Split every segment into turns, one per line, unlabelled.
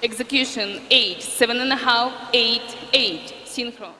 Execution 8, seven and a half, eight, 8, 8, synchro.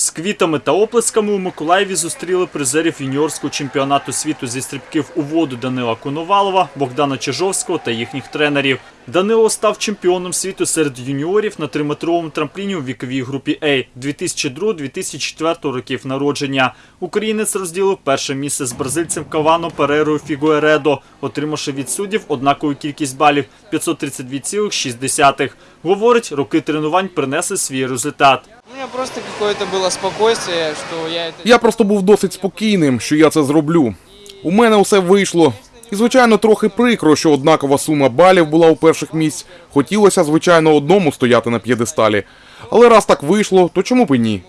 З квітами та оплесками у Миколаєві зустріли призерів юніорського чемпіонату світу зі стрибків у воду Данила Коновалова, Богдана Чижовського та їхніх тренерів. Данило став чемпіоном світу серед юніорів на триметровому трампліні у віковій групі А 2002-2004 років народження. Українець розділив перше місце з бразильцем Кавано Перерою Фігуередо, отримавши від суддів однакову кількість балів 532,6. Говорить, роки тренувань принесли свій результат
У меня просто какое-то было спокойствие, что я это...
Я просто був досить спокійним, що я це зроблю. У мене усе вийшло. І, звичайно, трохи прикро, що однакова сума балів була у перших місць. Хотілося, звичайно, одному стояти на п'єдесталі. Але раз так вийшло, то чому б і ні?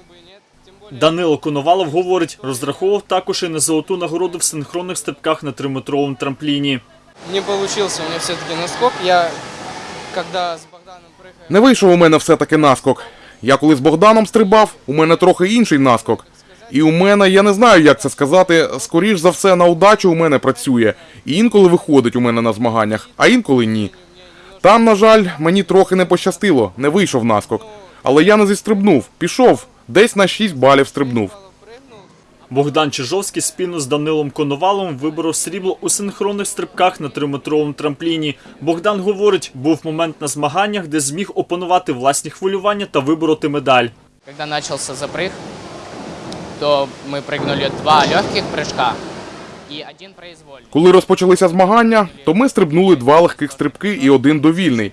Данило Коновалов говорить, розраховував також і на золоту нагороду в синхронних стрибках на триметровому трампліні.
Не получился у меня все-таки наскок. Я, когда с Богданом прыгаю...
Не вийшов у мене все-таки наскок. Я коли з Богданом стрибав, у мене трохи інший наскок. І у мене, я не знаю, як це сказати, скоріш за все на удачу у мене працює. І інколи виходить у мене на змаганнях, а інколи ні. Там, на жаль, мені трохи не пощастило, не вийшов наскок. Але я не зістрибнув, пішов, десь на 6 балів стрибнув.
Богдан Чижовський спільно з Данилом Коноваловим виборов срібло у синхронних стрибках на триметровому трампліні. Богдан говорить, був момент на змаганнях, де зміг опанувати власні хвилювання та вибороти медаль.
Когда начался запрыг, то мы прыгнули два легких прыжка и один произвольный.
Коли розпочалися змагання, то ми стрибнули два легких стрибки і один довільний.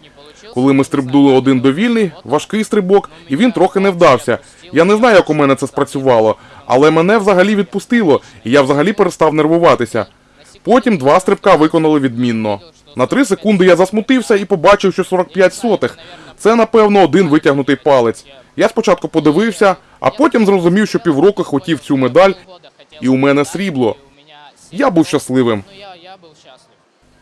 Коли ми стрибнули один довільний, важкий стрибок, і він трохи не вдався. Я не знаю, як у мене це спрацювало, але мене взагалі відпустило, і я взагалі перестав нервуватися. Потім два стрибка виконали відмінно. На три секунди я засмутився і побачив, що 45 сотих. Це, напевно, один витягнутий палець. Я спочатку подивився, а потім зрозумів, що півроку хотів цю медаль, і у мене срібло. Я був щасливим.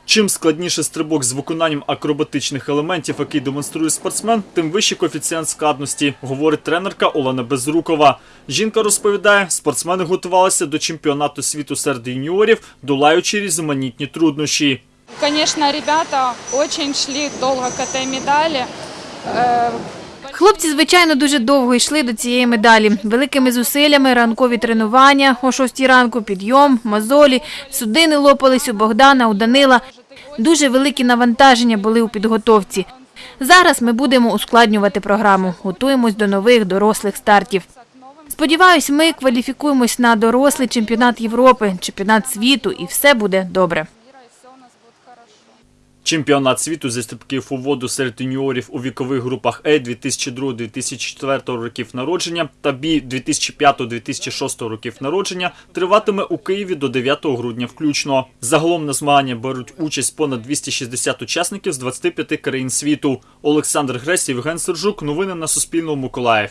Чим складніше стрибок з виконанням акробатичних елементів, який демонструє спортсмен, тим вищий коефіцієнт складності, говорить тренерка Олена Безрукова. Жінка розповідає, спортсмени готувалися до чемпіонату світу серед юніорів, долаючи різноманітні труднощі.
Конечно, ребята очень шли долго к этой медали.
Хлопці, звичайно, дуже довго йшли до цієї медалі. Великими зусиллями, ранкові тренування, о 6 ранку підйом, мозолі, судини лопались у Богдана, у Данила. Дуже великі навантаження були у підготовці. Зараз ми будемо ускладнювати програму, готуємось до нових дорослих стартів. Сподіваюсь, ми кваліфікуємось на дорослий чемпіонат Європи, чемпіонат світу, і все буде добре.
Чемпіонат світу зі стрибків у воду серед юніорів у вікових групах А 2002-2004 років народження та Б 2005-2006 років народження триватиме у Києві до 9 грудня включно. Загалом на змагання беруть участь понад 260 учасників з 25 країн світу. Олександр Гресь, Євген Сержук. Новини на Суспільному. Миколаїв.